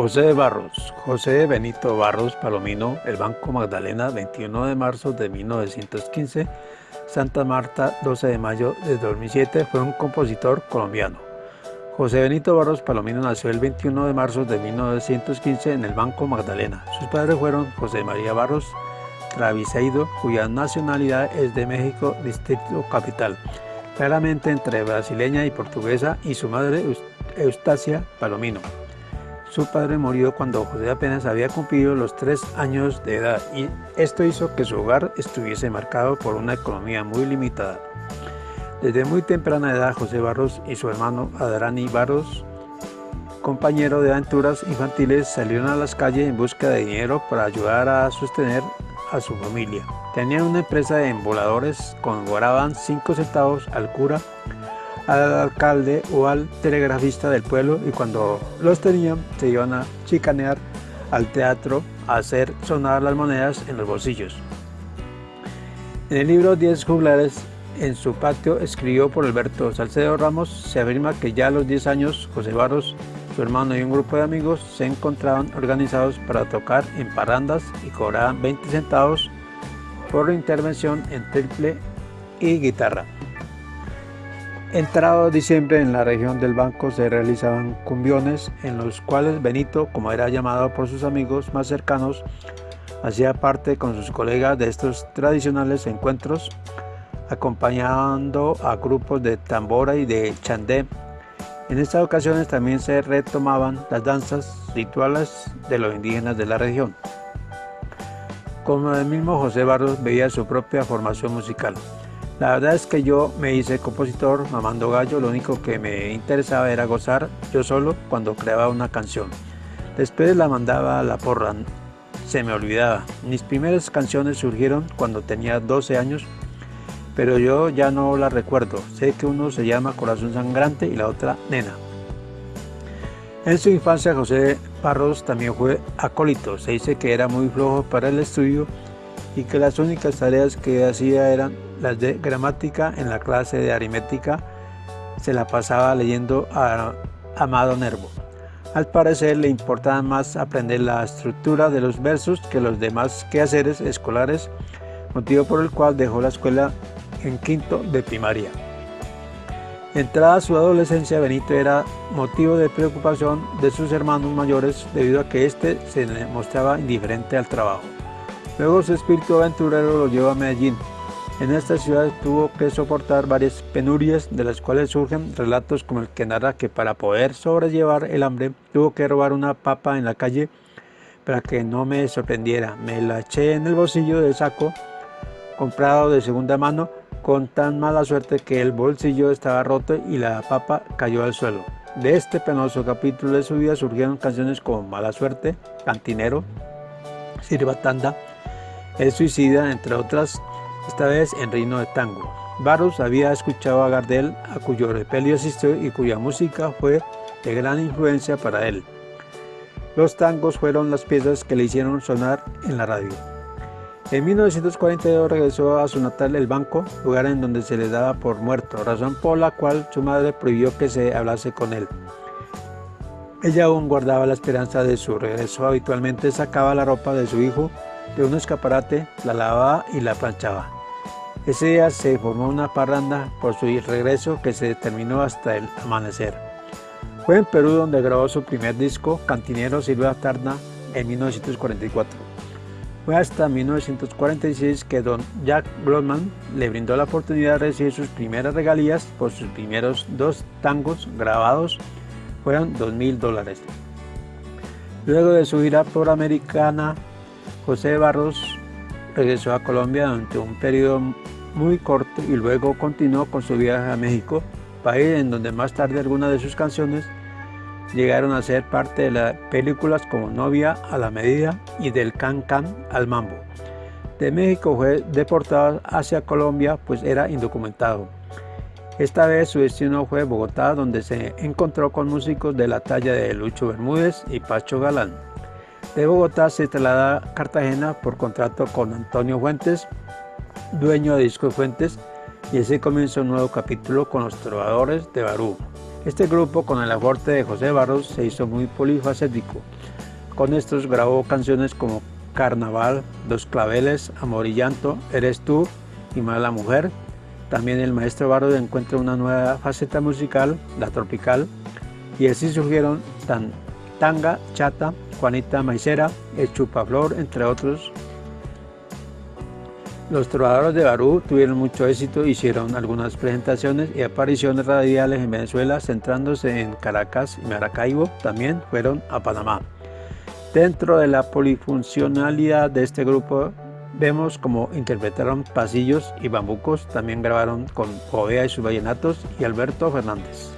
José Barros, José Benito Barros Palomino, el Banco Magdalena, 21 de marzo de 1915, Santa Marta, 12 de mayo de 2007, fue un compositor colombiano. José Benito Barros Palomino nació el 21 de marzo de 1915 en el Banco Magdalena. Sus padres fueron José María Barros Traviseido, cuya nacionalidad es de México, Distrito Capital, claramente entre brasileña y portuguesa, y su madre Eustacia Palomino. Su padre murió cuando José apenas había cumplido los tres años de edad y esto hizo que su hogar estuviese marcado por una economía muy limitada. Desde muy temprana edad José Barros y su hermano Adrani Barros, compañero de aventuras infantiles, salieron a las calles en busca de dinero para ayudar a sostener a su familia. Tenían una empresa de emboladores, cobraban 5 centavos al cura al alcalde o al telegrafista del pueblo y cuando los tenían se iban a chicanear al teatro a hacer sonar las monedas en los bolsillos. En el libro 10 juglares en su patio escribió por Alberto Salcedo Ramos se afirma que ya a los 10 años José Barros, su hermano y un grupo de amigos se encontraban organizados para tocar en parrandas y cobraban 20 centavos por intervención en triple y guitarra. Entrado diciembre en la región del banco se realizaban cumbiones en los cuales Benito, como era llamado por sus amigos más cercanos, hacía parte con sus colegas de estos tradicionales encuentros, acompañando a grupos de tambora y de chandé. En estas ocasiones también se retomaban las danzas rituales de los indígenas de la región. Como el mismo José Barros veía su propia formación musical. La verdad es que yo me hice compositor, mamando gallo, lo único que me interesaba era gozar yo solo cuando creaba una canción. Después la mandaba a la porra, se me olvidaba. Mis primeras canciones surgieron cuando tenía 12 años, pero yo ya no la recuerdo. Sé que uno se llama Corazón Sangrante y la otra Nena. En su infancia José Parros también fue acólito. Se dice que era muy flojo para el estudio y que las únicas tareas que hacía eran las de gramática en la clase de aritmética se la pasaba leyendo a Amado Nervo. Al parecer le importaba más aprender la estructura de los versos que los demás quehaceres escolares, motivo por el cual dejó la escuela en quinto de primaria. Entrada su adolescencia, Benito era motivo de preocupación de sus hermanos mayores debido a que éste se mostraba indiferente al trabajo. Luego su espíritu aventurero lo llevó a Medellín, en esta ciudad tuvo que soportar varias penurias, de las cuales surgen relatos como el que narra que para poder sobrellevar el hambre tuvo que robar una papa en la calle para que no me sorprendiera. Me la eché en el bolsillo del saco comprado de segunda mano con tan mala suerte que el bolsillo estaba roto y la papa cayó al suelo. De este penoso capítulo de su vida surgieron canciones como Mala Suerte, Cantinero, Sirva Tanda, El Suicida, entre otras, esta vez en reino de tango. Barros había escuchado a Gardel, a cuyo repelio asistió y cuya música fue de gran influencia para él. Los tangos fueron las piezas que le hicieron sonar en la radio. En 1942 regresó a su natal El Banco, lugar en donde se le daba por muerto, razón por la cual su madre prohibió que se hablase con él. Ella aún guardaba la esperanza de su regreso, habitualmente sacaba la ropa de su hijo de un escaparate, la lavaba y la planchaba. Ese día se formó una parranda por su regreso que se terminó hasta el amanecer. Fue en Perú donde grabó su primer disco, Cantinero Silvia Tarna, en 1944. Fue hasta 1946 que don Jack Blotman le brindó la oportunidad de recibir sus primeras regalías por sus primeros dos tangos grabados, fueron 2 mil dólares. Luego de su gira por Americana, José Barros regresó a Colombia durante un periodo muy corto y luego continuó con su viaje a México, país en donde más tarde algunas de sus canciones llegaron a ser parte de las películas como Novia a la Medida y del Can Can al Mambo. De México fue deportado hacia Colombia pues era indocumentado. Esta vez su destino fue Bogotá donde se encontró con músicos de la talla de Lucho Bermúdez y Pacho Galán. De Bogotá se traslada a Cartagena por contrato con Antonio Fuentes dueño de Disco Fuentes, y así comienza un nuevo capítulo con los trovadores de Barú. Este grupo, con el aporte de José Barros, se hizo muy polifacético. Con estos grabó canciones como Carnaval, Dos Claveles, Amor y Llanto, Eres tú y Mala Mujer. También el maestro Bardo encuentra una nueva faceta musical, la tropical, y así surgieron tan, Tanga, Chata, Juanita Maicera, El Chupaflor, entre otros. Los trovadores de Barú tuvieron mucho éxito, hicieron algunas presentaciones y apariciones radiales en Venezuela, centrándose en Caracas y Maracaibo, también fueron a Panamá. Dentro de la polifuncionalidad de este grupo vemos como interpretaron pasillos y bambucos, también grabaron con Ovea y sus vallenatos y Alberto Fernández.